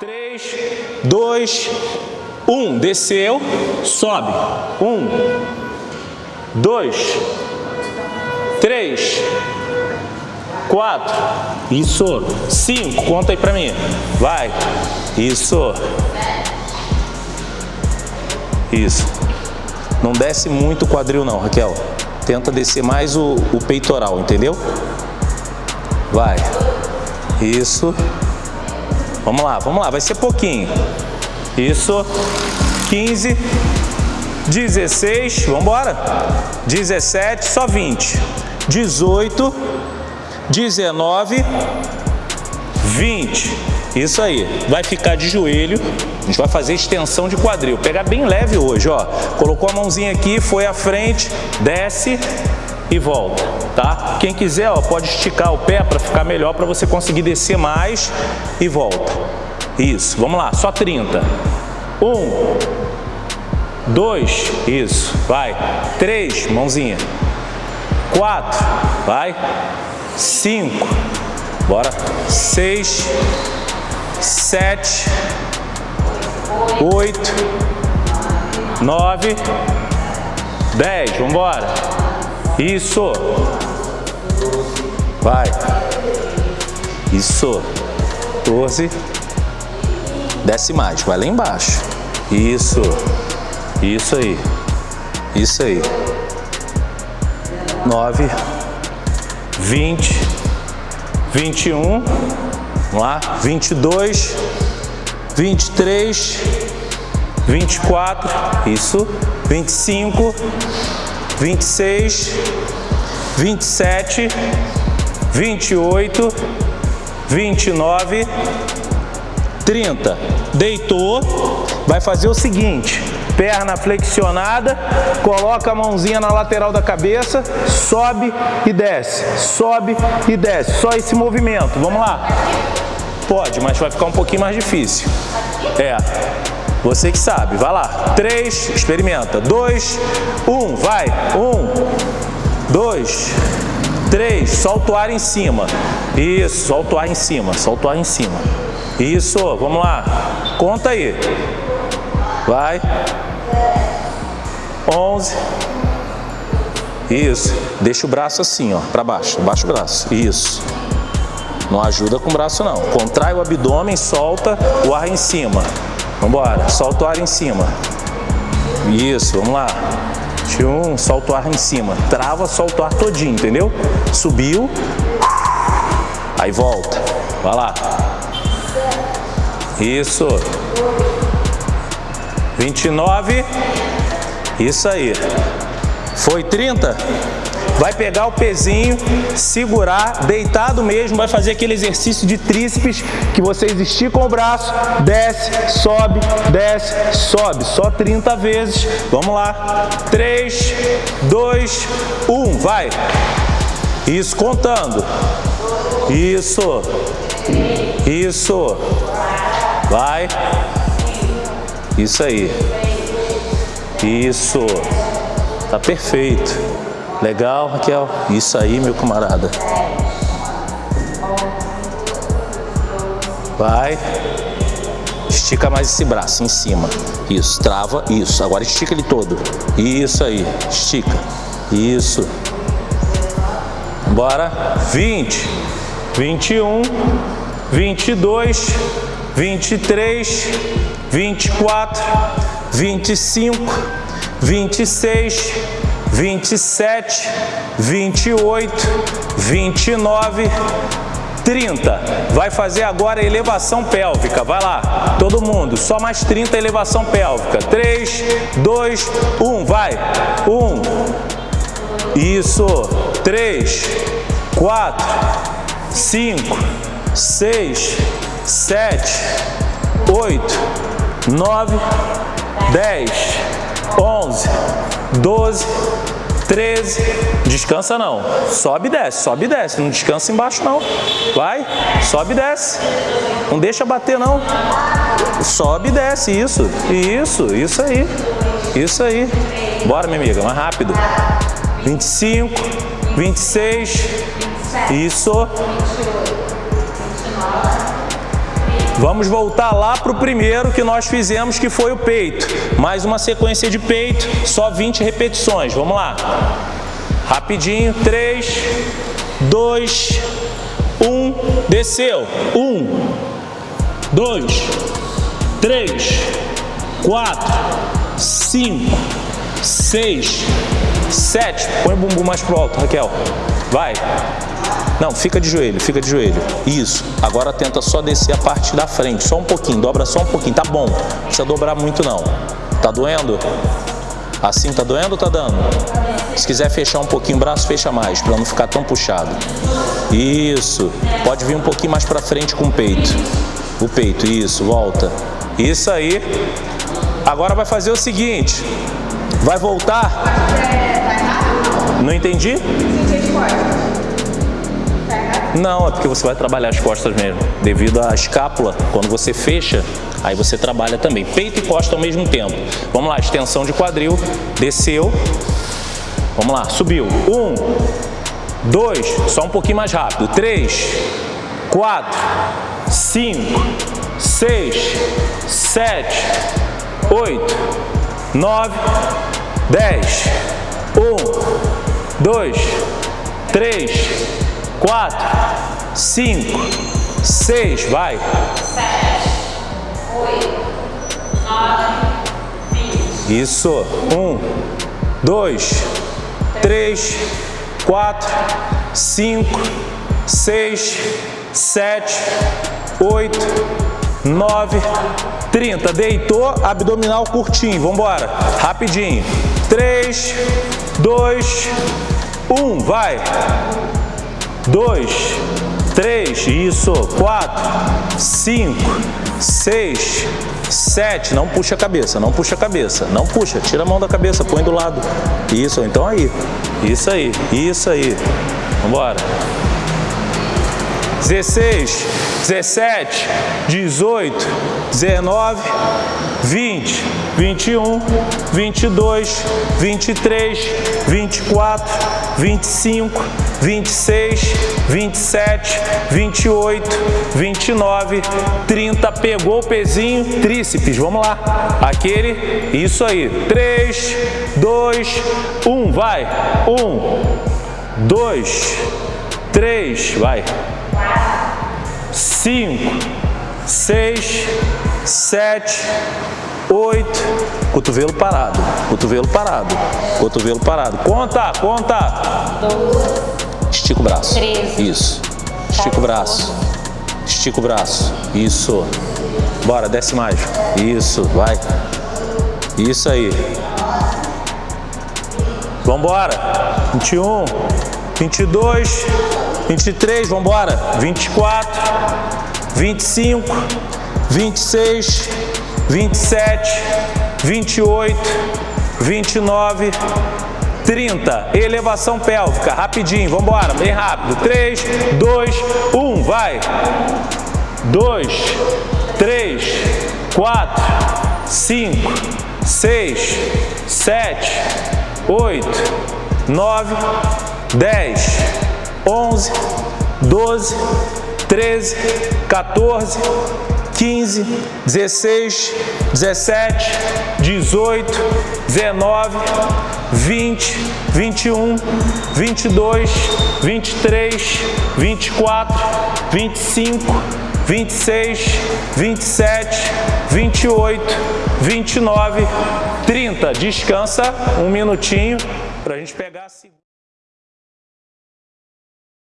3, 2, 1. Desceu, sobe. 1, 2, 3, 4. Isso. 5. Conta aí pra mim. Vai. Isso. Isso. Não desce muito o quadril não, Raquel. Tenta descer mais o, o peitoral, entendeu? Vai. Isso. Vamos lá, vamos lá. Vai ser pouquinho. Isso. 15. 16. Vamos embora. 17. Só 20. 18. 19. 20. Isso aí. Vai ficar de joelho. A gente vai fazer extensão de quadril. Pegar bem leve hoje, ó. Colocou a mãozinha aqui, foi à frente, desce e volta, tá? Quem quiser, ó, pode esticar o pé para ficar melhor, para você conseguir descer mais e volta. Isso, vamos lá, só 30. Um, dois, isso, vai. Três, mãozinha. Quatro, vai. Cinco, bora. Seis, sete, oito, nove, dez. Vamos embora. Isso. Vai. Isso. Doze. Desce mais. Vai lá embaixo. Isso. Isso aí. Isso aí. Nove. Vinte. Vinte e um. Vamos lá. Vinte e dois. Vinte e três. Vinte e quatro. Isso. Vinte e cinco. 26, 27, 28, 29, 30. Deitou, vai fazer o seguinte, perna flexionada, coloca a mãozinha na lateral da cabeça, sobe e desce, sobe e desce, só esse movimento, vamos lá. Pode, mas vai ficar um pouquinho mais difícil. É, você que sabe, vai lá. Três, experimenta. Dois, um, vai. Um, dois, três. Solta o ar em cima. Isso, solta o ar em cima, solta o ar em cima. Isso, vamos lá. Conta aí. Vai. Onze. Isso. Deixa o braço assim, ó, para baixo. Baixa o braço. Isso. Não ajuda com o braço não. Contrai o abdômen, solta o ar em cima. Vambora, solta o ar em cima. Isso, vamos lá. Um, solta o ar em cima. Trava, solta o ar todinho, entendeu? Subiu. Aí volta. Vai lá. Isso. 29. Isso aí. Foi 30? Vai pegar o pezinho, segurar, deitado mesmo, vai fazer aquele exercício de tríceps que vocês esticam o braço, desce, sobe, desce, sobe. Só 30 vezes. Vamos lá. 3, 2, 1, vai. Isso, contando. Isso. Isso. Vai. Isso aí. Isso. Tá perfeito. Legal, Raquel? Isso aí, meu camarada. Vai. Estica mais esse braço em cima. Isso, trava. Isso. Agora estica ele todo. Isso aí. Estica. Isso. Bora. 20, 21, 22, 23, 24, 25, 26, 27, 28, 29, 30. Vai fazer agora a elevação pélvica. Vai lá, todo mundo. Só mais 30 elevação pélvica. 3, 2, 1. Vai. 1. Isso. 3, 4, 5, 6, 7, 8, 9, 10, 11, 12, 13, descansa não, sobe e desce, sobe e desce, não descansa embaixo não, vai, sobe e desce, não deixa bater não, sobe e desce, isso, isso, isso aí, isso aí, bora minha amiga, mais rápido, 25, 26, isso, Vamos voltar lá para o primeiro que nós fizemos, que foi o peito. Mais uma sequência de peito, só 20 repetições. Vamos lá. Rapidinho. 3, 2, 1. Desceu. 1, 2, 3, 4, 5, 6, 7. Põe o bumbum mais pro alto, Raquel. Vai. Não, fica de joelho, fica de joelho. Isso. Agora tenta só descer a parte da frente, só um pouquinho, dobra só um pouquinho. Tá bom, não precisa dobrar muito não. Tá doendo? Assim tá doendo ou tá dando? Se quiser fechar um pouquinho o braço, fecha mais, para não ficar tão puxado. Isso. Pode vir um pouquinho mais para frente com o peito. O peito, isso, volta. Isso aí. Agora vai fazer o seguinte. Vai voltar. Não entendi? Não, é porque você vai trabalhar as costas mesmo. Devido à escápula, quando você fecha, aí você trabalha também. Peito e costa ao mesmo tempo. Vamos lá, extensão de quadril, desceu. Vamos lá, subiu. Um, dois, só um pouquinho mais rápido. Três, quatro, cinco, seis, sete, oito, nove, dez. Um, dois, três, quatro, cinco, seis, vai. Sete, oito, nove, vinte. Isso. Um, dois, três, quatro, cinco, seis, sete, oito, nove, trinta. Deitou, abdominal curtinho. Vamos embora. Rapidinho. Três, dois, um. Vai dois, três, isso, quatro, cinco, seis, sete, não puxa a cabeça, não puxa a cabeça, não puxa, tira a mão da cabeça, põe do lado, isso, então aí, isso aí, isso aí, vambora. 16, 17, 18, 19, 20, 21, 22, 23, 24, 25, 26, 27, 28, 29, 30. Pegou o pezinho, tríceps. Vamos lá. Aquele, isso aí. 3, 2, 1. Vai. 1, 2, 3. Vai cinco, seis, sete, oito, cotovelo parado, cotovelo parado, cotovelo parado. Conta, conta. Estica o braço. Isso. Estica o braço. Estica o braço. Isso. Bora, desce mais. Isso, vai. Isso aí. Vambora. 21, 22, 23, vamos embora. 24, 25, 26, 27, 28, 29, 30. Elevação pélvica, rapidinho, vamos embora, bem rápido. 3, 2, 1, vai. 2, 3, 4, 5, 6, 7, 8, 9, 10, 11, 12, 13, 14, 15, 16, 17, 18, 19, 20, 21, 22, 23, 24, 25, 26, 27, 28, 29, 30. Descansa um minutinho para a gente pegar a segunda.